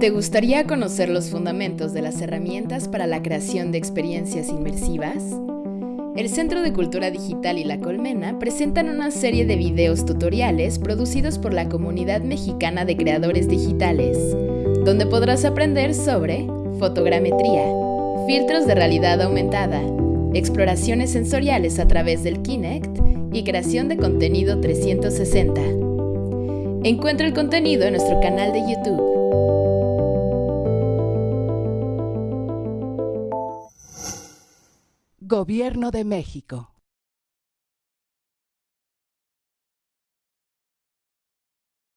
¿Te gustaría conocer los fundamentos de las herramientas para la creación de experiencias inmersivas? El Centro de Cultura Digital y La Colmena presentan una serie de videos tutoriales producidos por la comunidad mexicana de creadores digitales, donde podrás aprender sobre fotogrametría, filtros de realidad aumentada, exploraciones sensoriales a través del Kinect y creación de contenido 360. Encuentra el contenido en nuestro canal de YouTube. Gobierno de México.